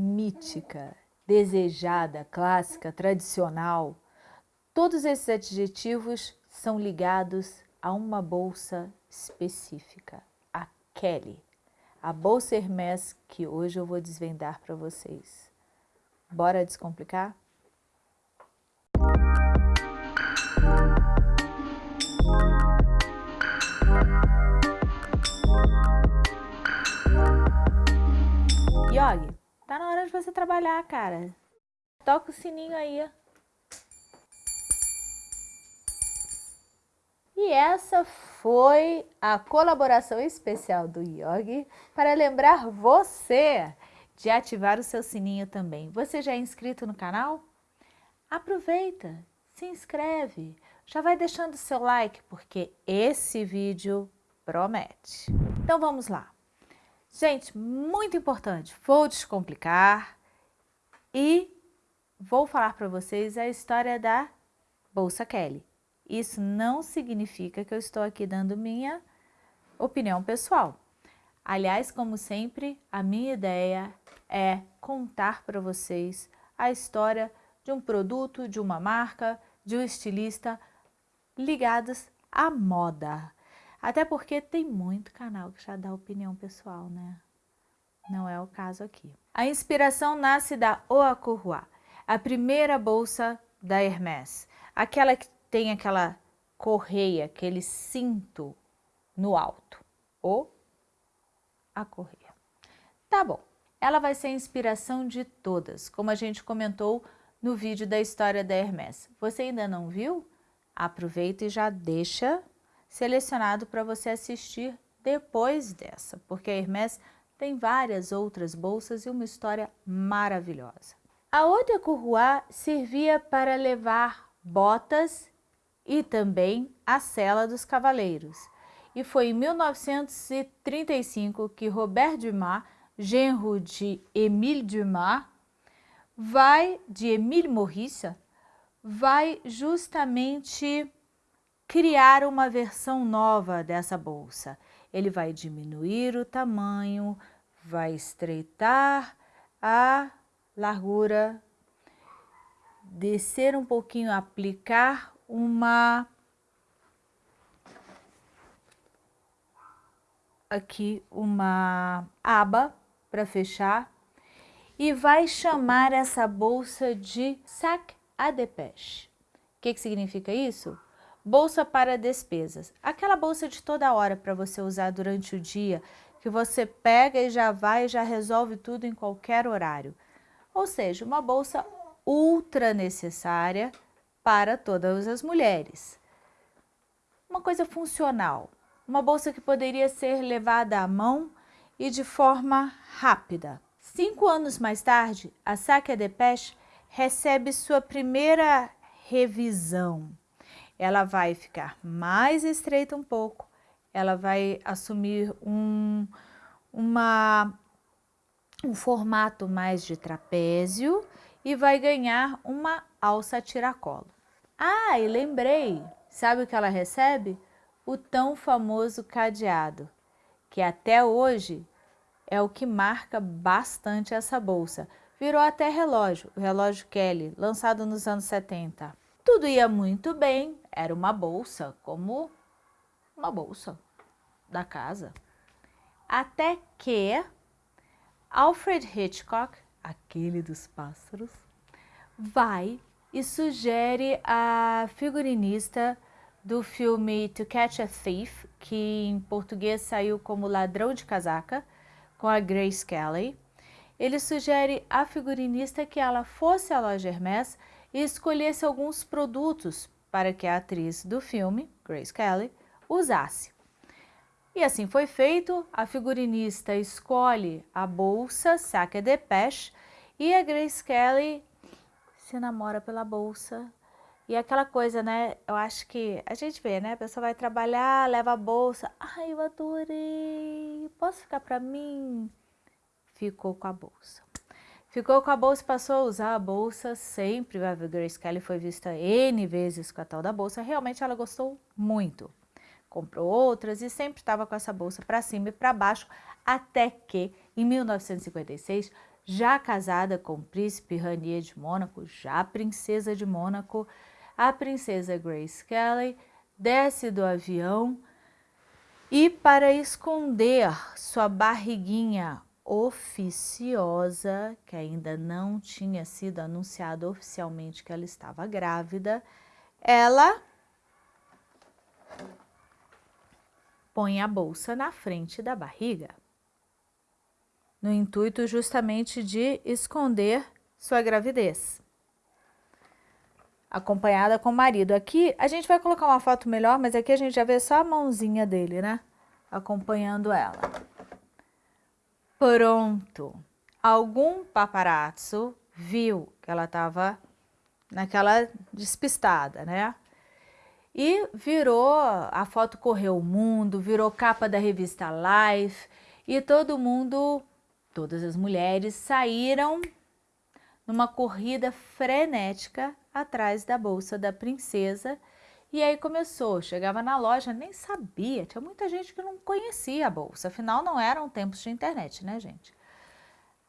mítica, desejada, clássica, tradicional, todos esses adjetivos são ligados a uma bolsa específica, a Kelly, a bolsa Hermès que hoje eu vou desvendar para vocês. Bora descomplicar? Tá na hora de você trabalhar, cara. Toca o sininho aí. E essa foi a colaboração especial do Yogi para lembrar você de ativar o seu sininho também. Você já é inscrito no canal? Aproveita, se inscreve, já vai deixando seu like porque esse vídeo promete. Então vamos lá. Gente, muito importante, vou descomplicar e vou falar para vocês a história da Bolsa Kelly. Isso não significa que eu estou aqui dando minha opinião pessoal. Aliás, como sempre, a minha ideia é contar para vocês a história de um produto, de uma marca, de um estilista ligados à moda. Até porque tem muito canal que já dá opinião pessoal, né? Não é o caso aqui. A inspiração nasce da Oakurua, a primeira bolsa da Hermès. Aquela que tem aquela correia, aquele cinto no alto. Ou a correia. Tá bom. Ela vai ser a inspiração de todas, como a gente comentou no vídeo da história da Hermès. Você ainda não viu? Aproveita e já deixa selecionado para você assistir depois dessa, porque a Hermès tem várias outras bolsas e uma história maravilhosa. A outra Courroie servia para levar botas e também a cela dos cavaleiros. E foi em 1935 que Robert Dumas, genro de Émile Dumas, vai de Émile Maurice, vai justamente criar uma versão nova dessa bolsa. Ele vai diminuir o tamanho, vai estreitar a largura, descer um pouquinho, aplicar uma aqui uma aba para fechar e vai chamar essa bolsa de sac à dépêche. O que, que significa isso? Bolsa para despesas. Aquela bolsa de toda hora para você usar durante o dia, que você pega e já vai e já resolve tudo em qualquer horário. Ou seja, uma bolsa ultra necessária para todas as mulheres. Uma coisa funcional, uma bolsa que poderia ser levada à mão e de forma rápida. Cinco anos mais tarde, a Saque Depeche recebe sua primeira revisão ela vai ficar mais estreita um pouco, ela vai assumir um, uma, um formato mais de trapézio e vai ganhar uma alça tiracolo. Ah, e lembrei, sabe o que ela recebe? O tão famoso cadeado, que até hoje é o que marca bastante essa bolsa. Virou até relógio, o relógio Kelly, lançado nos anos 70. Tudo ia muito bem, era uma bolsa, como uma bolsa da casa. Até que Alfred Hitchcock, aquele dos pássaros, vai e sugere a figurinista do filme To Catch a Thief, que em português saiu como Ladrão de Casaca, com a Grace Kelly. Ele sugere à figurinista que ela fosse à loja Hermès e escolhesse alguns produtos para que a atriz do filme, Grace Kelly, usasse. E assim foi feito, a figurinista escolhe a bolsa Saque de Peche e a Grace Kelly se namora pela bolsa. E aquela coisa, né, eu acho que a gente vê, né, a pessoa vai trabalhar, leva a bolsa, ai, eu adorei, posso ficar para mim? Ficou com a bolsa. Ficou com a bolsa e passou a usar a bolsa sempre. A Grace Kelly foi vista N vezes com a tal da bolsa. Realmente ela gostou muito. Comprou outras e sempre estava com essa bolsa para cima e para baixo, até que em 1956 já casada com o príncipe Ranier de Mônaco, já princesa de Mônaco, a princesa Grace Kelly desce do avião e para esconder sua barriguinha oficiosa, que ainda não tinha sido anunciado oficialmente que ela estava grávida, ela põe a bolsa na frente da barriga, no intuito justamente de esconder sua gravidez. Acompanhada com o marido. Aqui a gente vai colocar uma foto melhor, mas aqui a gente já vê só a mãozinha dele, né? Acompanhando ela. Pronto. Algum paparazzo viu que ela estava naquela despistada, né? E virou, a foto correu o mundo, virou capa da revista Life e todo mundo, todas as mulheres saíram numa corrida frenética atrás da bolsa da princesa e aí começou, chegava na loja, nem sabia, tinha muita gente que não conhecia a bolsa, afinal não eram tempos de internet, né gente?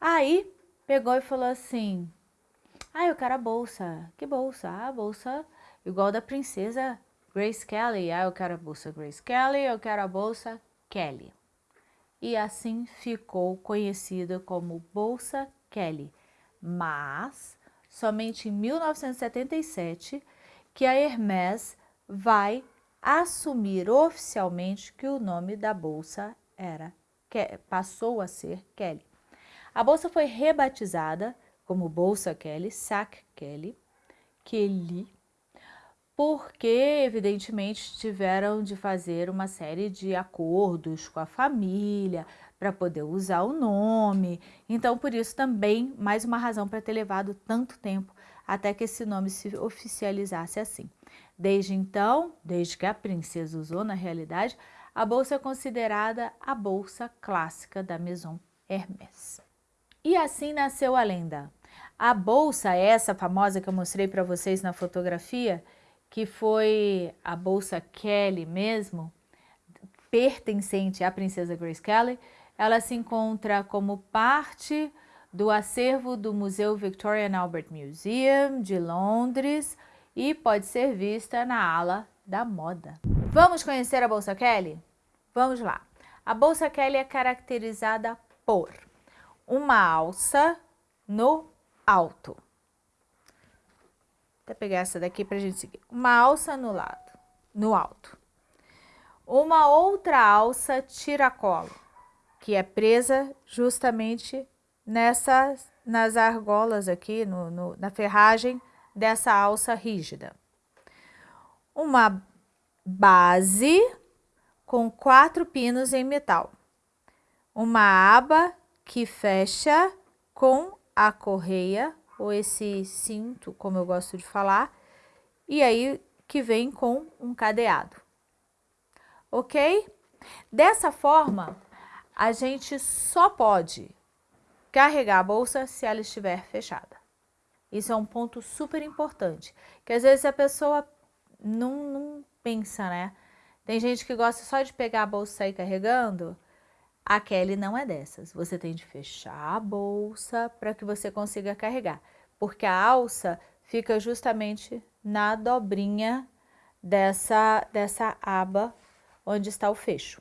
Aí pegou e falou assim, ah, eu quero a bolsa, que bolsa? Ah, a bolsa igual da princesa Grace Kelly, ah, eu quero a bolsa Grace Kelly, eu quero a bolsa Kelly. E assim ficou conhecida como Bolsa Kelly, mas somente em 1977 que a Hermès vai assumir oficialmente que o nome da bolsa era passou a ser Kelly. A bolsa foi rebatizada como Bolsa Kelly, Sac Kelly, Kelly, porque evidentemente tiveram de fazer uma série de acordos com a família para poder usar o nome. Então, por isso também mais uma razão para ter levado tanto tempo até que esse nome se oficializasse assim. Desde então, desde que a princesa usou na realidade, a bolsa é considerada a bolsa clássica da Maison Hermès. E assim nasceu a lenda. A bolsa, essa famosa que eu mostrei para vocês na fotografia, que foi a bolsa Kelly mesmo, pertencente à princesa Grace Kelly, ela se encontra como parte do acervo do Museu Victoria and Albert Museum de Londres e pode ser vista na ala da moda. Vamos conhecer a Bolsa Kelly? Vamos lá. A Bolsa Kelly é caracterizada por uma alça no alto. Vou pegar essa daqui para a gente seguir. Uma alça no lado, no alto. Uma outra alça tiracolo, que é presa justamente nessas, nas argolas aqui, no, no, na ferragem dessa alça rígida. Uma base com quatro pinos em metal. Uma aba que fecha com a correia, ou esse cinto, como eu gosto de falar, e aí que vem com um cadeado. Ok? Dessa forma, a gente só pode carregar a bolsa se ela estiver fechada. Isso é um ponto super importante, que às vezes a pessoa não, não pensa, né? Tem gente que gosta só de pegar a bolsa e sair carregando. A Kelly não é dessas. Você tem de fechar a bolsa para que você consiga carregar, porque a alça fica justamente na dobrinha dessa, dessa aba onde está o fecho,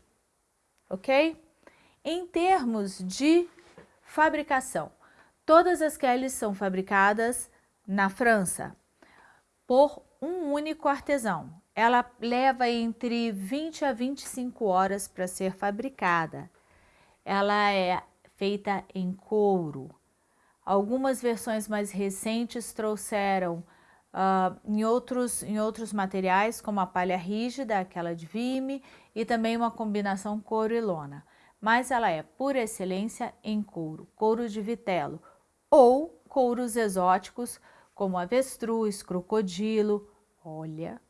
ok? Em termos de Fabricação. Todas as Kellys são fabricadas na França por um único artesão. Ela leva entre 20 a 25 horas para ser fabricada. Ela é feita em couro. Algumas versões mais recentes trouxeram uh, em, outros, em outros materiais, como a palha rígida, aquela de vime, e também uma combinação couro e lona mas ela é, por excelência, em couro, couro de vitelo, ou couros exóticos, como avestruz, crocodilo. Olha!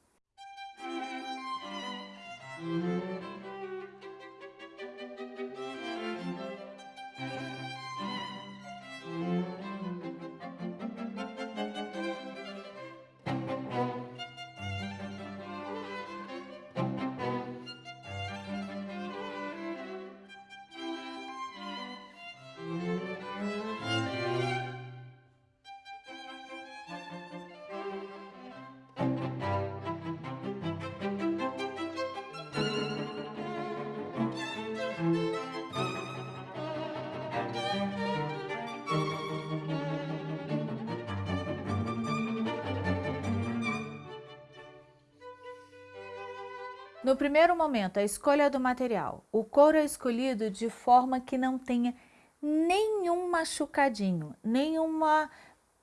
Primeiro momento, a escolha do material. O couro é escolhido de forma que não tenha nenhum machucadinho, nenhuma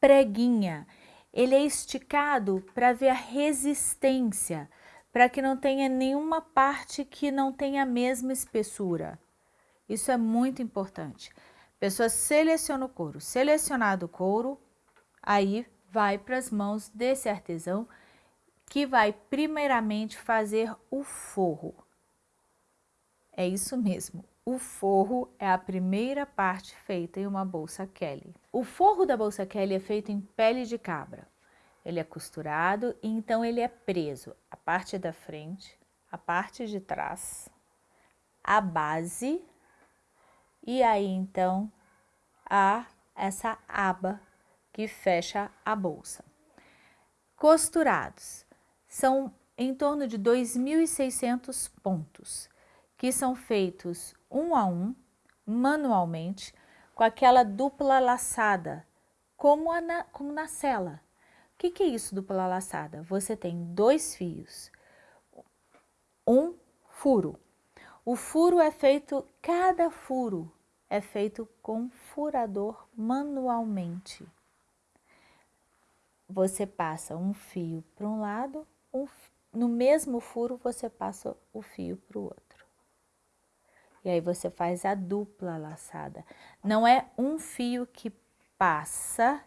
preguinha. Ele é esticado para ver a resistência, para que não tenha nenhuma parte que não tenha a mesma espessura. Isso é muito importante. A pessoa seleciona o couro. Selecionado o couro, aí vai para as mãos desse artesão que vai primeiramente fazer o forro. É isso mesmo, o forro é a primeira parte feita em uma bolsa Kelly. O forro da bolsa Kelly é feito em pele de cabra. Ele é costurado e então ele é preso a parte da frente, a parte de trás, a base e aí então a essa aba que fecha a bolsa. Costurados são em torno de 2.600 pontos, que são feitos um a um, manualmente, com aquela dupla laçada, como, na, como na cela. O que, que é isso, dupla laçada? Você tem dois fios, um furo. O furo é feito, cada furo é feito com furador manualmente. Você passa um fio para um lado, um, no mesmo furo você passa o fio para o outro. E aí você faz a dupla laçada. Não é um fio que passa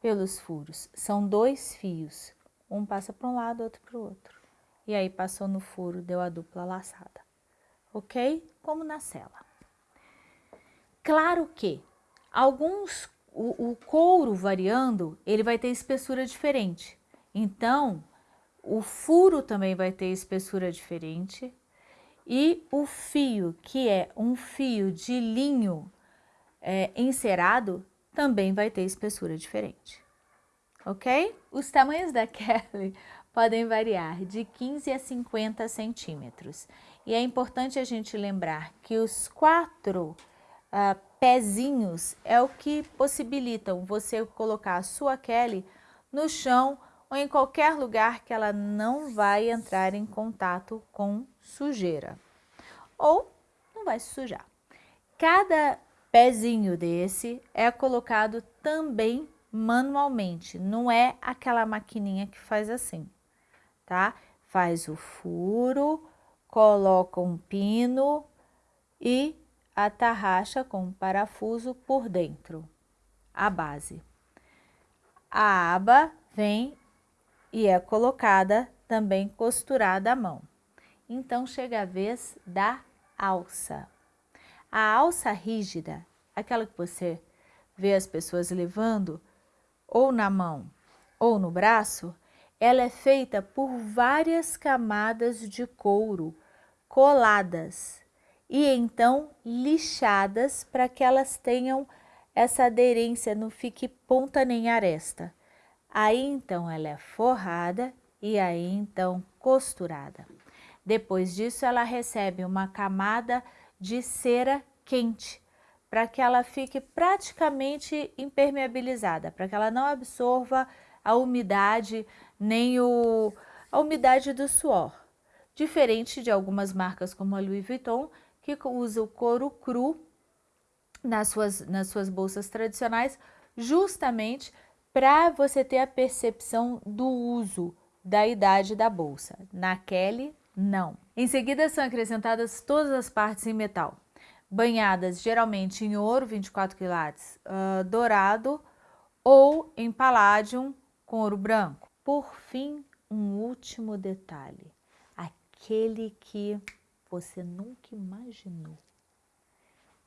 pelos furos, são dois fios. Um passa para um lado, outro para o outro. E aí passou no furo, deu a dupla laçada. Ok? Como na cela. Claro que alguns, o, o couro variando, ele vai ter espessura diferente. Então, o furo também vai ter espessura diferente e o fio, que é um fio de linho é, encerado, também vai ter espessura diferente, ok? Os tamanhos da Kelly podem variar de 15 a 50 centímetros. E é importante a gente lembrar que os quatro uh, pezinhos é o que possibilitam você colocar a sua Kelly no chão ou em qualquer lugar que ela não vai entrar em contato com sujeira ou não vai se sujar. Cada pezinho desse é colocado também manualmente, não é aquela maquininha que faz assim, tá? Faz o furo, coloca um pino e atarracha com um parafuso por dentro, a base. A aba vem e é colocada também costurada à mão. Então chega a vez da alça. A alça rígida, aquela que você vê as pessoas levando ou na mão ou no braço, ela é feita por várias camadas de couro coladas e então lixadas para que elas tenham essa aderência, não fique ponta nem aresta. Aí então ela é forrada e aí então costurada. Depois disso ela recebe uma camada de cera quente para que ela fique praticamente impermeabilizada, para que ela não absorva a umidade nem o, a umidade do suor. Diferente de algumas marcas como a Louis Vuitton, que usa o couro cru nas suas, nas suas bolsas tradicionais, justamente para você ter a percepção do uso da idade da bolsa. Na Kelly, não. Em seguida são acrescentadas todas as partes em metal, banhadas geralmente em ouro 24 quilates uh, dourado ou em palladium com ouro branco. Por fim, um último detalhe, aquele que você nunca imaginou.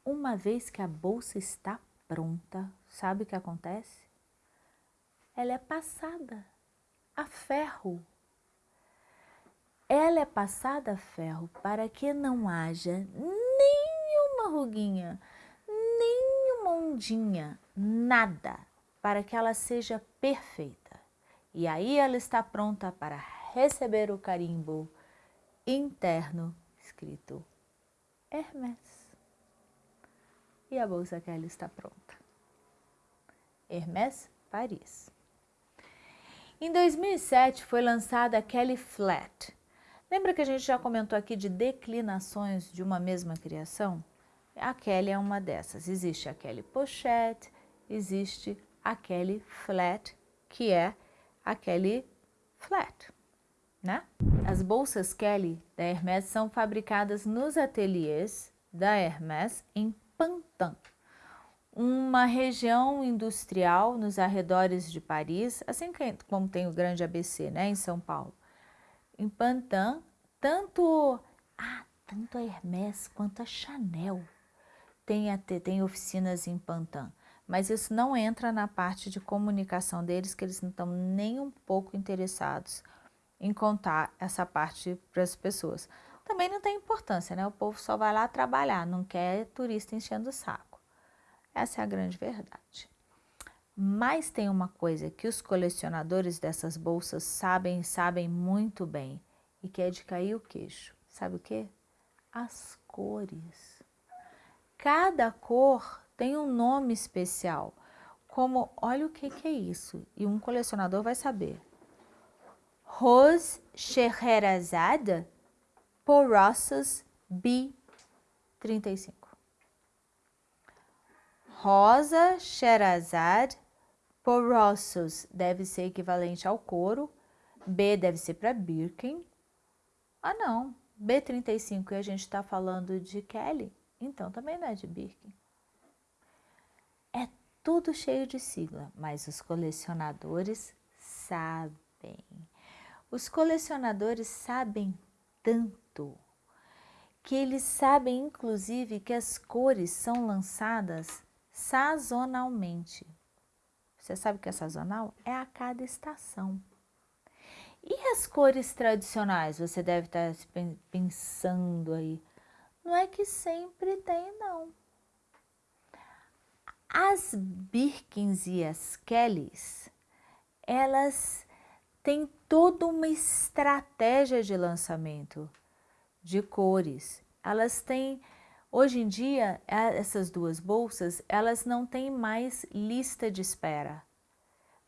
Uma vez que a bolsa está pronta, sabe o que acontece? Ela é passada a ferro. Ela é passada a ferro para que não haja nenhuma ruguinha, nenhuma ondinha, nada, para que ela seja perfeita. E aí ela está pronta para receber o carimbo interno escrito Hermès. E a bolsa que ela está pronta. Hermès Paris. Em 2007 foi lançada a Kelly Flat. Lembra que a gente já comentou aqui de declinações de uma mesma criação? A Kelly é uma dessas. Existe a Kelly Pochette, existe a Kelly Flat, que é a Kelly Flat, né? As bolsas Kelly da Hermès são fabricadas nos ateliês da Hermès em Pantin, uma região industrial nos arredores de Paris, assim como tem o grande ABC, né, em São Paulo. Em Pantin, tanto, ah, tanto a Hermès quanto a Chanel tem, até, tem oficinas em Pantin, mas isso não entra na parte de comunicação deles, que eles não estão nem um pouco interessados em contar essa parte para as pessoas. Também não tem importância, né? O povo só vai lá trabalhar, não quer turista enchendo o saco. Essa é a grande verdade. Mas tem uma coisa que os colecionadores dessas bolsas sabem sabem muito bem e que é de cair o queixo. Sabe o que? As cores. Cada cor tem um nome especial, como olha o que, que é isso, e um colecionador vai saber. Rose Scheherazade Porosas B35. Rosa Sherazade Porossos deve ser equivalente ao couro. B deve ser para Birkin. Ah, não. B35 e a gente está falando de Kelly, então também não é de Birkin. É tudo cheio de sigla, mas os colecionadores sabem. Os colecionadores sabem tanto que eles sabem inclusive que as cores são lançadas sazonalmente. Você sabe o que é sazonal? É a cada estação. E as cores tradicionais? Você deve estar pensando aí. Não é que sempre tem, não. As Birkins e as Kellys, elas têm toda uma estratégia de lançamento de cores. Elas têm Hoje em dia, essas duas bolsas, elas não têm mais lista de espera.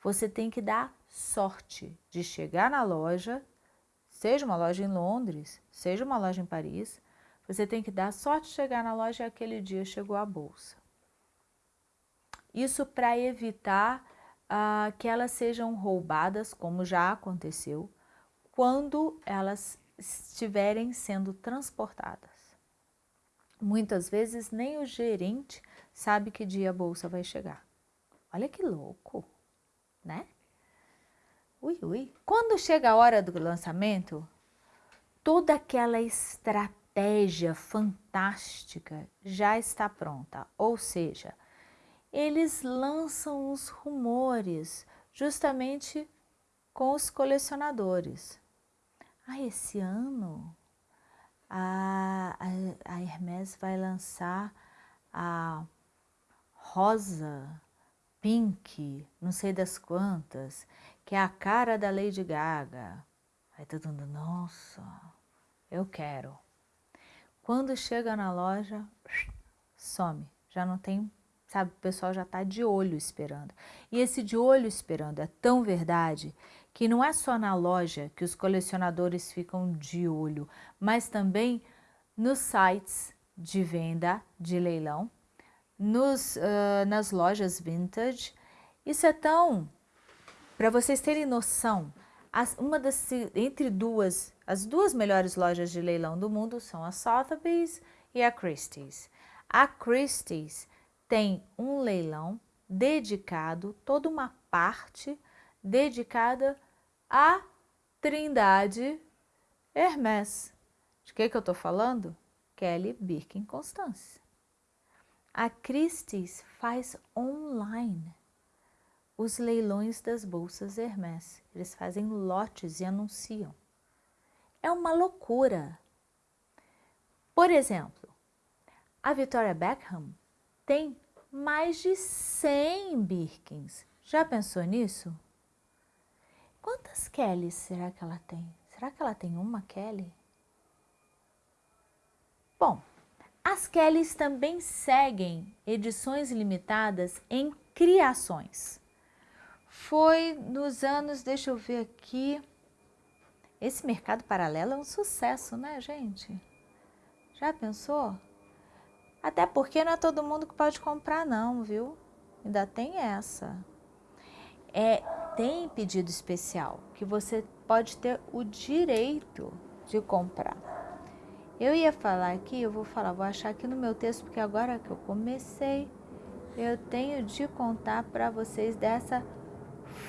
Você tem que dar sorte de chegar na loja, seja uma loja em Londres, seja uma loja em Paris, você tem que dar sorte de chegar na loja e aquele dia chegou a bolsa. Isso para evitar uh, que elas sejam roubadas, como já aconteceu, quando elas estiverem sendo transportadas. Muitas vezes nem o gerente sabe que dia a bolsa vai chegar. Olha que louco, né? Ui, ui. Quando chega a hora do lançamento, toda aquela estratégia fantástica já está pronta. Ou seja, eles lançam os rumores justamente com os colecionadores. Ah, esse ano a, a, Hermès vai lançar a rosa, pink, não sei das quantas, que é a cara da Lady Gaga. Aí todo mundo, nossa, eu quero. Quando chega na loja, some, já não tem, sabe, o pessoal já está de olho esperando. E esse de olho esperando é tão verdade que não é só na loja que os colecionadores ficam de olho, mas também nos sites de venda de leilão, nos, uh, nas lojas vintage. Isso é tão, para vocês terem noção, as, uma das, entre duas, as duas melhores lojas de leilão do mundo são a Sotheby's e a Christie's. A Christie's tem um leilão dedicado, toda uma parte dedicada à Trindade Hermès. De que, que eu estou falando? Kelly Birkin Constance. A Christie's faz online os leilões das bolsas Hermès. Eles fazem lotes e anunciam. É uma loucura. Por exemplo, a Victoria Beckham tem mais de 100 Birkins. Já pensou nisso? Quantas Kellys será que ela tem? Será que ela tem uma Kelly? Bom, as Kellys também seguem edições limitadas em criações. Foi nos anos, deixa eu ver aqui, Esse mercado paralelo é um sucesso, né, gente? Já pensou? Até porque não é todo mundo que pode comprar não, viu? Ainda tem essa. É, tem pedido especial que você pode ter o direito de comprar. Eu ia falar aqui, eu vou falar, vou achar aqui no meu texto, porque agora que eu comecei, eu tenho de contar para vocês dessa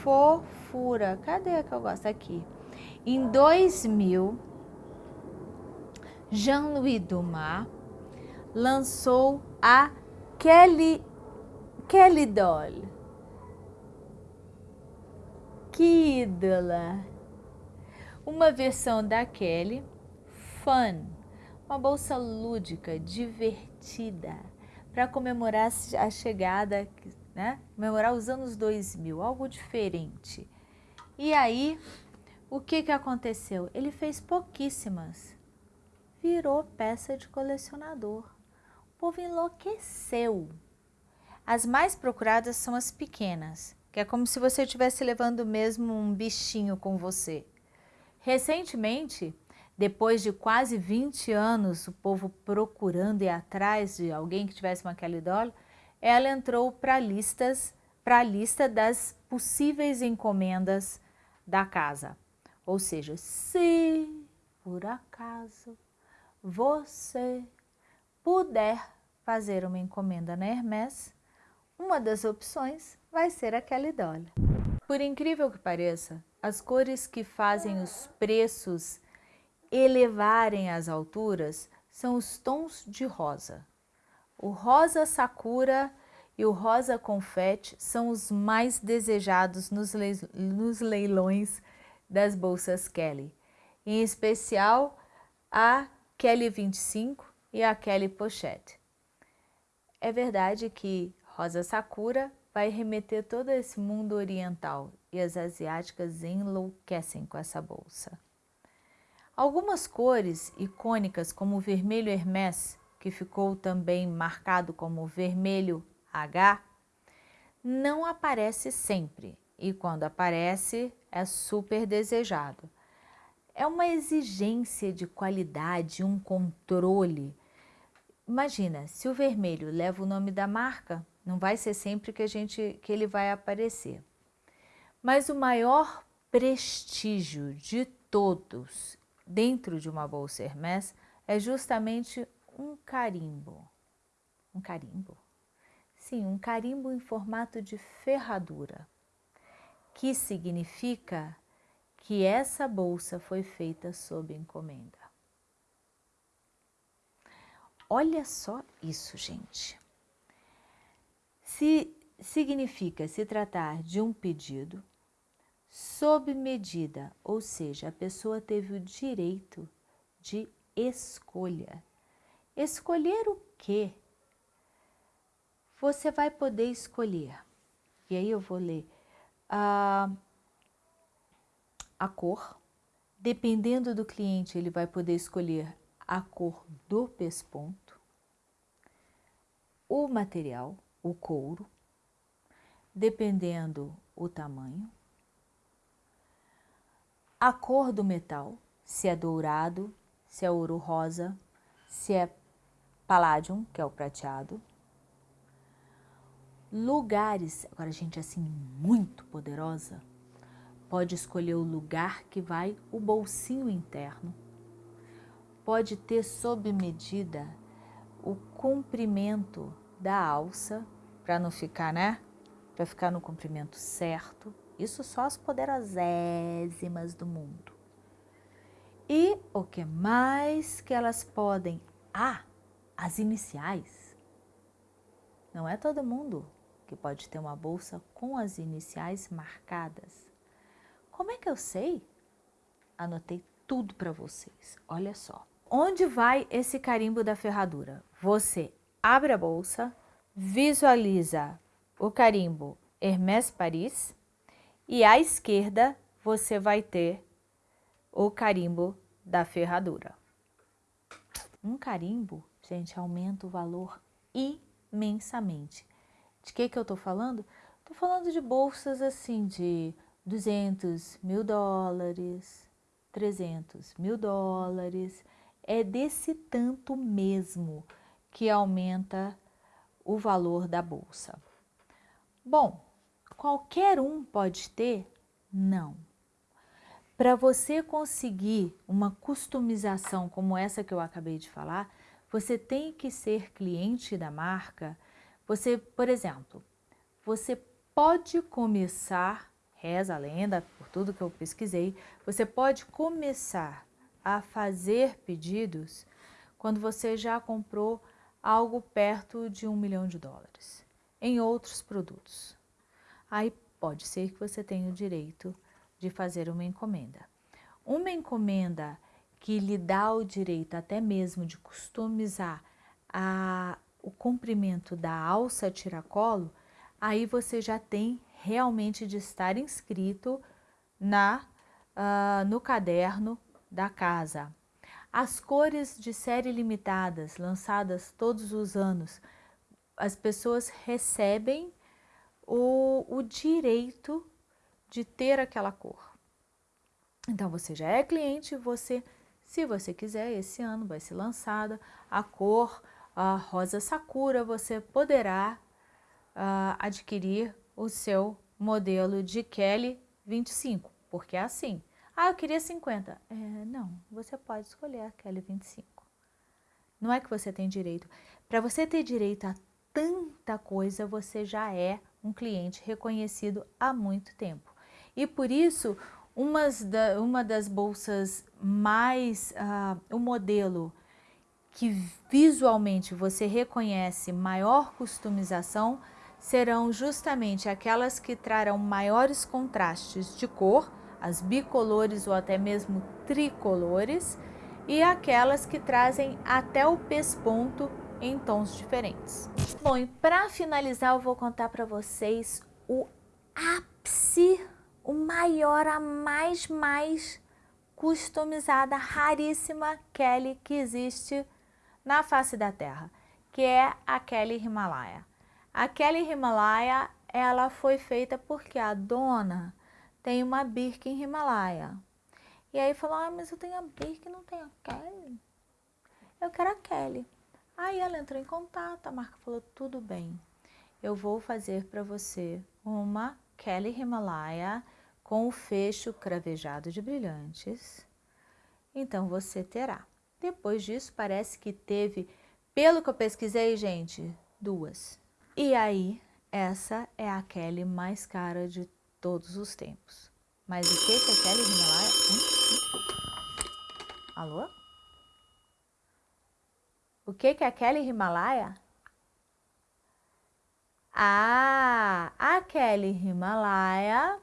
fofura. Cadê a que eu gosto? Aqui. Em 2000, Jean-Louis Dumas lançou a Kelly, Kelly Doll. Que ídola! Uma versão da Kelly, fun, uma bolsa lúdica, divertida, para comemorar a chegada, né? comemorar os anos 2000, algo diferente. E aí, o que, que aconteceu? Ele fez pouquíssimas, virou peça de colecionador. O povo enlouqueceu. As mais procuradas são as pequenas, que é como se você estivesse levando mesmo um bichinho com você. Recentemente, depois de quase 20 anos, o povo procurando e atrás de alguém que tivesse uma Kelly Doll, ela entrou para listas, para a lista das possíveis encomendas da casa. Ou seja, se por acaso você puder fazer uma encomenda na Hermès, uma das opções vai ser a Kelly Doll. Por incrível que pareça, as cores que fazem os preços elevarem as alturas são os tons de rosa. O rosa sakura e o rosa confete são os mais desejados nos, leilões das bolsas Kelly, em especial a Kelly 25 e a Kelly Pochette. É verdade que rosa sakura vai remeter todo esse mundo oriental e as asiáticas enlouquecem com essa bolsa. Algumas cores icônicas, como o vermelho Hermès, que ficou também marcado como vermelho H, não aparece sempre e quando aparece é super desejado. É uma exigência de qualidade, um controle. Imagina, se o vermelho leva o nome da marca, não vai ser sempre que, a gente, que ele vai aparecer. Mas o maior prestígio de todos dentro de uma bolsa Hermès é justamente um carimbo. Um carimbo? Sim, um carimbo em formato de ferradura, que significa que essa bolsa foi feita sob encomenda. Olha só isso, gente. Se significa se tratar de um pedido sob medida, ou seja, a pessoa teve o direito de escolha. Escolher o quê? Você vai poder escolher. E aí eu vou ler a, a cor. Dependendo do cliente, ele vai poder escolher a cor do pesponto, o material, o couro, dependendo o tamanho, a cor do metal, se é dourado, se é ouro rosa, se é palladium, que é o prateado. Lugares, agora gente assim muito poderosa, pode escolher o lugar que vai o bolsinho interno. Pode ter sob medida o comprimento da alça, para não ficar, né? Para ficar no comprimento certo isso só as poderosésimas do mundo. E o que mais que elas podem? Ah, as iniciais. Não é todo mundo que pode ter uma bolsa com as iniciais marcadas. Como é que eu sei? Anotei tudo para vocês. Olha só. Onde vai esse carimbo da ferradura? Você abre a bolsa, visualiza o carimbo Hermès Paris e à esquerda você vai ter o carimbo da ferradura. Um carimbo, gente, aumenta o valor imensamente. De que que eu tô falando? Tô falando de bolsas assim de 200 mil dólares, 300 mil dólares, é desse tanto mesmo que aumenta o valor da bolsa. Bom, qualquer um pode ter? Não. Para você conseguir uma customização como essa que eu acabei de falar, você tem que ser cliente da marca. Você, por exemplo, você pode começar, reza a lenda, por tudo que eu pesquisei, você pode começar a fazer pedidos quando você já comprou algo perto de um milhão de dólares em outros produtos. Aí pode ser que você tenha o direito de fazer uma encomenda. Uma encomenda que lhe dá o direito até mesmo de customizar a, o comprimento da alça tiracolo, aí você já tem realmente de estar inscrito na, uh, no caderno da casa. As cores de série limitadas, lançadas todos os anos, as pessoas recebem o, o direito de ter aquela cor. Então, você já é cliente, você, se você quiser, esse ano vai ser lançada a cor a rosa sakura, você poderá uh, adquirir o seu modelo de Kelly 25, porque é assim. Ah, eu queria 50. É, não, você pode escolher a Kelly 25. Não é que você tem direito. Para você ter direito a tanta coisa, você já é um cliente reconhecido há muito tempo. E por isso, da, uma das bolsas mais, uh, o modelo que visualmente você reconhece maior customização serão justamente aquelas que trarão maiores contrastes de cor, as bicolores ou até mesmo tricolores, e aquelas que trazem até o pesponto em tons diferentes. Bom, e para finalizar eu vou contar para vocês o ápice o maior, a mais, mais customizada, raríssima Kelly que existe na face da Terra, que é a Kelly Himalaya. A Kelly Himalaya, ela foi feita porque a dona tem uma Birkin Himalaya. E aí falou, ah, mas eu tenho a Birkin, não tenho a Kelly. Eu quero a Kelly. Aí ela entrou em contato, a marca falou, tudo bem, eu vou fazer para você uma Kelly Himalaya com o fecho cravejado de brilhantes. Então, você terá. Depois disso, parece que teve, pelo que eu pesquisei, gente, duas. E aí, essa é a Kelly mais cara de todos os tempos. Mas o que que Kelly Himalaya... Hum? Alô? O que que Kelly Himalaya ah, a Kelly Himalaya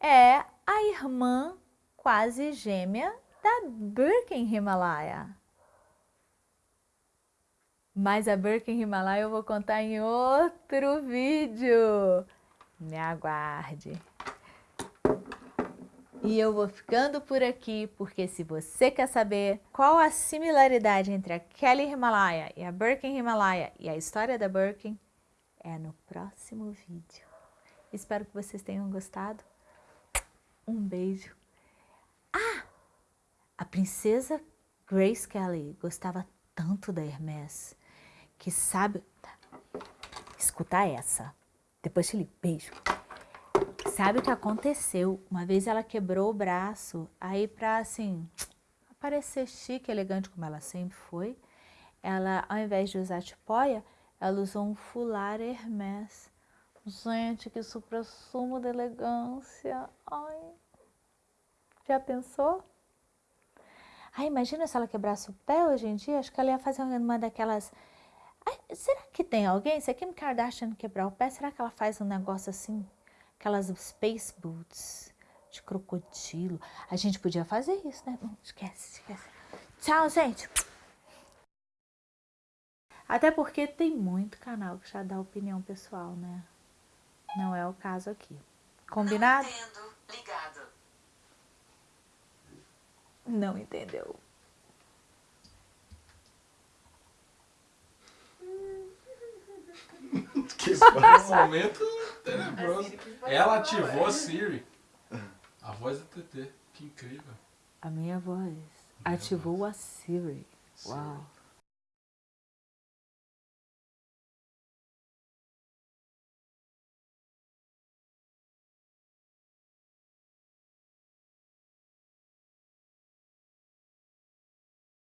é a irmã quase gêmea da Birkin Himalaya. Mas a Birkin Himalaya eu vou contar em outro vídeo. Me aguarde. E eu vou ficando por aqui, porque se você quer saber qual a similaridade entre a Kelly Himalaya e a Birkin Himalaya e a história da Birkin, é no próximo vídeo. Espero que vocês tenham gostado. Um beijo. Ah! A princesa Grace Kelly gostava tanto da Hermès que sabe... Escuta essa. Depois te ligo. Beijo. Sabe o que aconteceu? Uma vez ela quebrou o braço, aí pra assim, parecer chique, elegante como ela sempre foi, ela, ao invés de usar tipóia, ela usou um fular Hermès. Gente, que supra-sumo de elegância. Ai, já pensou? Ai, imagina se ela quebrasse o pé hoje em dia. Acho que ela ia fazer uma daquelas... Será que tem alguém? Se a Kim Kardashian quebrar o pé, será que ela faz um negócio assim? Aquelas space boots de crocodilo. A gente podia fazer isso, né? Não, esquece, esquece. Tchau, gente. Até porque tem muito canal que já dá opinião pessoal, né? Não é o caso aqui. Combinado? Não entendo. Ligado. Não entendeu. Que um momento tenebroso. Ela ativou a Siri. A voz do TT. Que incrível. A minha voz ativou a Siri. Uau.